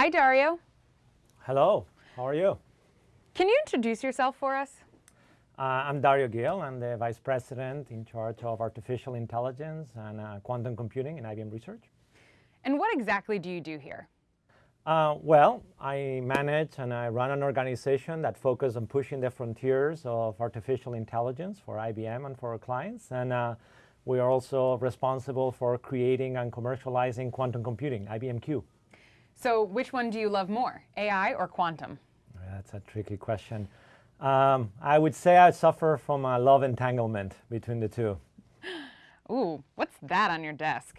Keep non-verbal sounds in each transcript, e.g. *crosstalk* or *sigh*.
Hi, Dario. Hello, how are you? Can you introduce yourself for us? Uh, I'm Dario Gil. I'm the Vice President in charge of Artificial Intelligence and uh, Quantum Computing in IBM Research. And what exactly do you do here? Uh, well, I manage and I run an organization that focuses on pushing the frontiers of artificial intelligence for IBM and for our clients. And uh, we are also responsible for creating and commercializing quantum computing, IBM Q. So which one do you love more, AI or quantum? That's a tricky question. Um, I would say I suffer from a love entanglement between the two. *gasps* Ooh, what's that on your desk?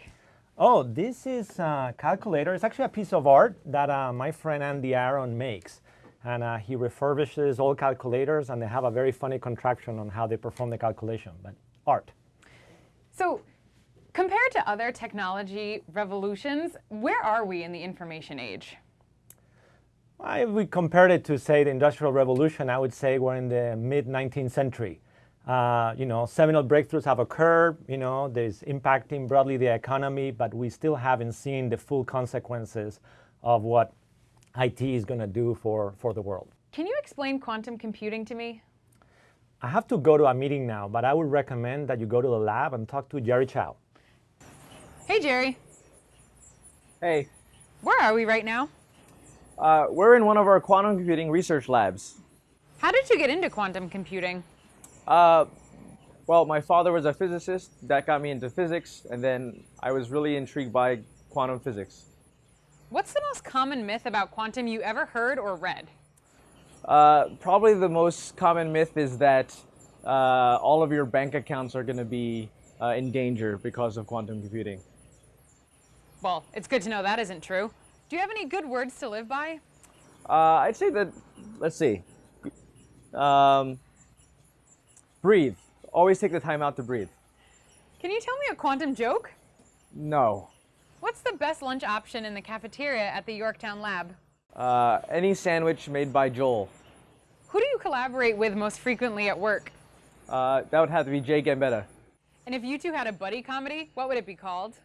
Oh, this is a calculator. It's actually a piece of art that uh, my friend Andy Aaron makes. And uh, he refurbishes old calculators and they have a very funny contraction on how they perform the calculation, but art. So compared to other technology revolutions, where are we in the information age? Well, if we compared it to, say, the Industrial Revolution, I would say we're in the mid-19th century. Uh, you know, seminal breakthroughs have occurred, you know, there's impacting broadly the economy, but we still haven't seen the full consequences of what IT is going to do for, for the world. Can you explain quantum computing to me? I have to go to a meeting now, but I would recommend that you go to the lab and talk to Jerry Chow. Hey, Jerry. Hey. Where are we right now? Uh, we're in one of our quantum computing research labs. How did you get into quantum computing? Uh, well, my father was a physicist. That got me into physics, and then I was really intrigued by quantum physics. What's the most common myth about quantum you ever heard or read? Uh, probably the most common myth is that uh, all of your bank accounts are going to be uh, in danger because of quantum computing. Well, it's good to know that isn't true. Do you have any good words to live by? Uh, I'd say that, let's see. Um, breathe. Always take the time out to breathe. Can you tell me a quantum joke? No. What's the best lunch option in the cafeteria at the Yorktown lab? Uh, any sandwich made by Joel. Who do you collaborate with most frequently at work? Uh, that would have to be Jay Gambetta. And if you two had a buddy comedy, what would it be called?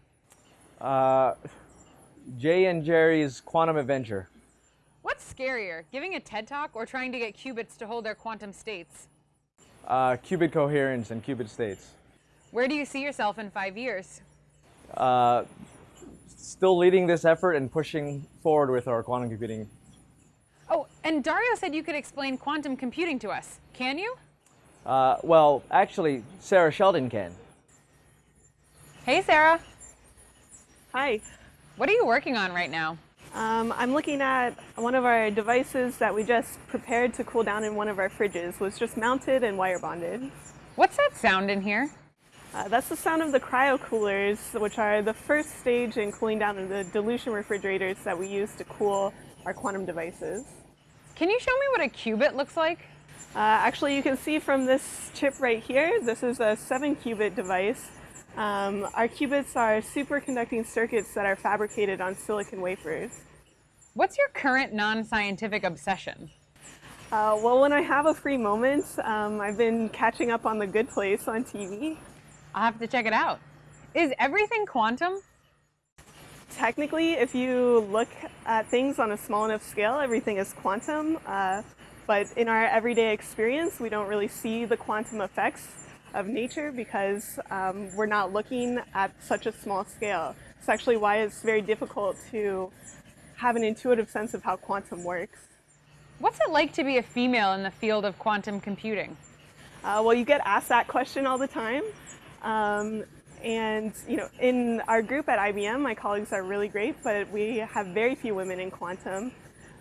Uh, Jay and Jerry's Quantum Adventure. What's scarier, giving a TED Talk or trying to get qubits to hold their quantum states? Uh, qubit coherence and qubit states. Where do you see yourself in five years? Uh, still leading this effort and pushing forward with our quantum computing. Oh, and Dario said you could explain quantum computing to us. Can you? Uh, well, actually, Sarah Sheldon can. Hey, Sarah. Hi. What are you working on right now? Um, I'm looking at one of our devices that we just prepared to cool down in one of our fridges. was just mounted and wire bonded. What's that sound in here? Uh, that's the sound of the cryo coolers, which are the first stage in cooling down the dilution refrigerators that we use to cool our quantum devices. Can you show me what a qubit looks like? Uh, actually, you can see from this chip right here, this is a 7 qubit device. Um, our qubits are superconducting circuits that are fabricated on silicon wafers. What's your current non-scientific obsession? Uh, well, when I have a free moment, um, I've been catching up on The Good Place on TV. I'll have to check it out. Is everything quantum? Technically, if you look at things on a small enough scale, everything is quantum. Uh, but in our everyday experience, we don't really see the quantum effects of nature because um, we're not looking at such a small scale. It's actually why it's very difficult to have an intuitive sense of how quantum works. What's it like to be a female in the field of quantum computing? Uh, well, you get asked that question all the time. Um, and you know, in our group at IBM, my colleagues are really great, but we have very few women in quantum.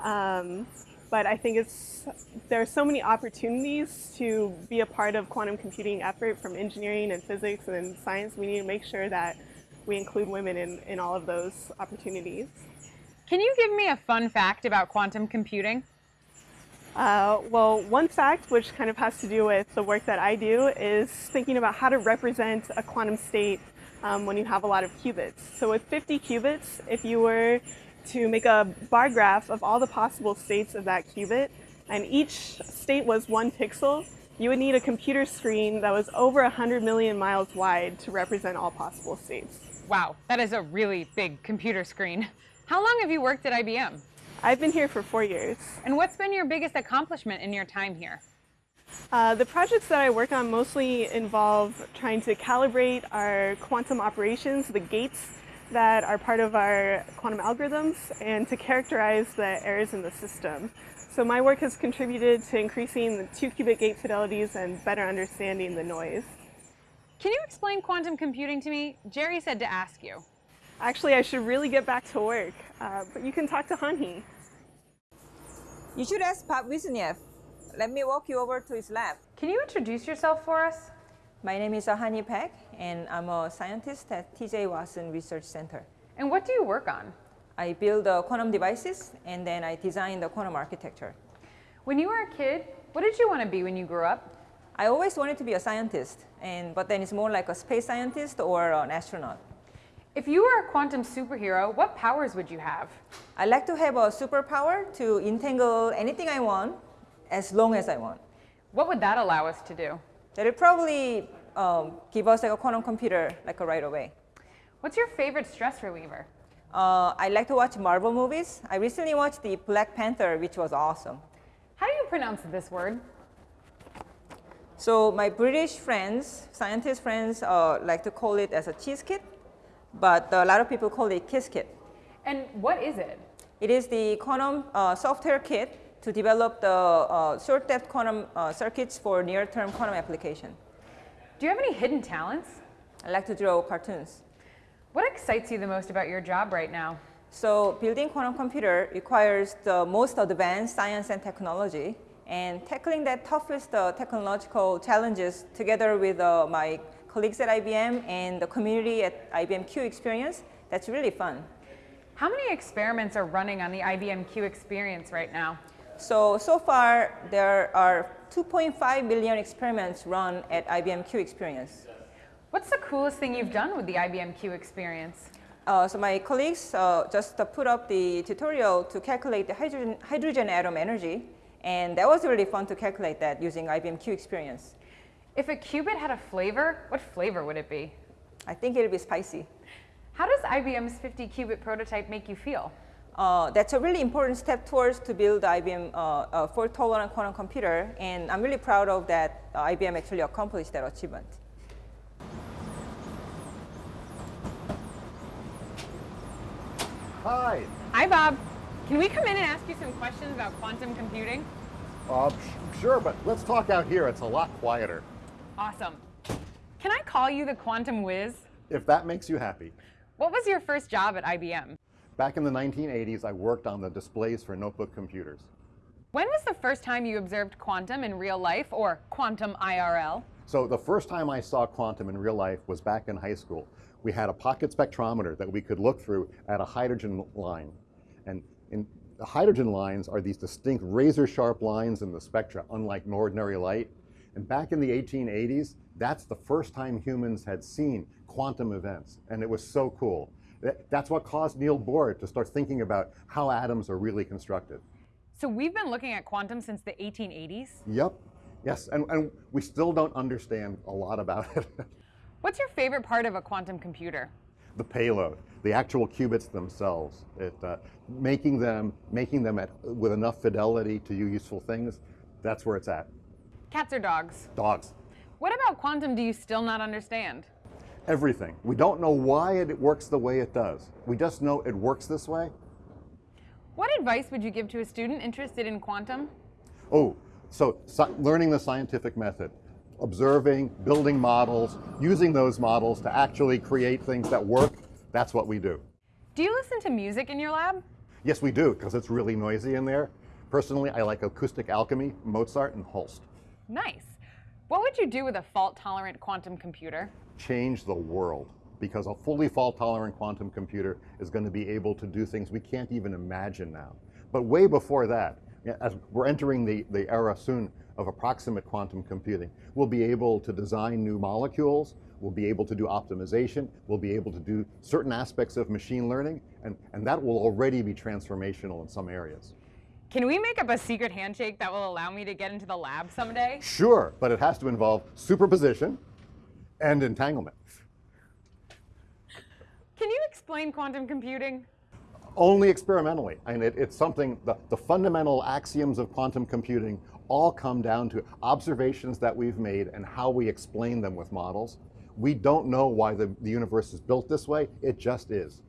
Um, but I think it's there are so many opportunities to be a part of quantum computing effort from engineering and physics and science. We need to make sure that we include women in, in all of those opportunities. Can you give me a fun fact about quantum computing? Uh, well, one fact, which kind of has to do with the work that I do, is thinking about how to represent a quantum state um, when you have a lot of qubits. So with 50 qubits, if you were to make a bar graph of all the possible states of that qubit, and each state was one pixel, you would need a computer screen that was over 100 million miles wide to represent all possible states. Wow, that is a really big computer screen. How long have you worked at IBM? I've been here for four years. And what's been your biggest accomplishment in your time here? Uh, the projects that I work on mostly involve trying to calibrate our quantum operations, the gates that are part of our quantum algorithms, and to characterize the errors in the system. So my work has contributed to increasing the two qubit gate fidelities and better understanding the noise. Can you explain quantum computing to me? Jerry said to ask you. Actually, I should really get back to work, uh, but you can talk to Hanhee. You should ask Bob Wisnieff. Let me walk you over to his lab. Can you introduce yourself for us? My name is Ahani Paik, and I'm a scientist at TJ Watson Research Center. And what do you work on? I build uh, quantum devices, and then I design the quantum architecture. When you were a kid, what did you want to be when you grew up? I always wanted to be a scientist, and but then it's more like a space scientist or an astronaut. If you were a quantum superhero, what powers would you have? I'd like to have a superpower to entangle anything I want, as long as I want. What would that allow us to do? That would probably um, give us like a quantum computer like a right away. What's your favorite stress reliever? Uh, I like to watch Marvel movies. I recently watched the Black Panther, which was awesome. How do you pronounce this word? So my British friends, scientist friends, uh, like to call it as a cheese kit, but a lot of people call it Qiskit. And what is it? It is the quantum uh, software kit to develop the uh, short depth quantum uh, circuits for near term quantum application. Do you have any hidden talents? I like to draw cartoons. What excites you the most about your job right now? So building quantum computer requires the most advanced science and technology and tackling that toughest uh, technological challenges together with uh, my colleagues at IBM and the community at IBM Q Experience, that's really fun. How many experiments are running on the IBM Q experience right now? So, so far there are 2.5 million experiments run at IBM Q Experience. What's the coolest thing you've done with the IBM Q experience? Uh, so my colleagues uh, just uh, put up the tutorial to calculate the hydrogen, hydrogen atom energy and that was really fun to calculate that using IBM Q Experience. If a qubit had a flavor, what flavor would it be? I think it would be spicy. How does IBM's 50 qubit prototype make you feel? Uh, that's a really important step towards to build IBM uh, uh, fault tolerant quantum computer, and I'm really proud of that uh, IBM actually accomplished that achievement. Hi. Hi, Bob. Can we come in and ask you some questions about quantum computing? Uh, sh- sure, but let's talk out here. It's a lot quieter. Awesome. Can I call you the quantum whiz? If that makes you happy. What was your first job at IBM? Back in the 1980s, I worked on the displays for notebook computers. When was the first time you observed quantum in real life or quantum IRL? So the first time I saw quantum in real life was back in high school. We had a pocket spectrometer that we could look through at a hydrogen line. And in the hydrogen lines are these distinct razor sharp lines in the spectra, unlike ordinary light. And back in the 1880s, that's the first time humans had seen quantum events. And it was so cool. That- That's what caused Neil Bohr to start thinking about how atoms are really constructed. So we've been looking at quantum since the 1880s. Yep. Yes, and, and we still don't understand a lot about it. *laughs* What's your favorite part of a quantum computer? the payload, the actual qubits themselves, it, uh, making them, making them at, with enough fidelity to do useful things, that's where it's at. Cats or dogs? Dogs, What about quantum do you still not understand? Everything. We don't know why it works the way it does. We just know it works this way. What advice would you give to a student interested in quantum? Oh, so sci- learning the scientific method, observing, building models, using those models to actually create things that work, that's what we do. Do you listen to music in your lab? Yes, we do, because it's really noisy in there. Personally, I like acoustic alchemy, Mozart, and Holst. Nice. What would you do with a fault tolerant quantum computer? Change the world, because a fully fault tolerant quantum computer is going to be able to do things we can't even imagine now. But way before that, as we're entering the, the era soon of approximate quantum computing, we'll be able to design new molecules, we'll be able to do optimization, we'll be able to do certain aspects of machine learning, and, and that will already be transformational in some areas. Can we make up a secret handshake that will allow me to get into the lab someday? Sure, but it has to involve superposition and entanglement. Can you explain quantum computing? only experimentally. And it, it's something, the, the fundamental axioms of quantum computing all come down to observations that we've made and how we explain them with models. We don't know why the, the universe is built this way, it just is.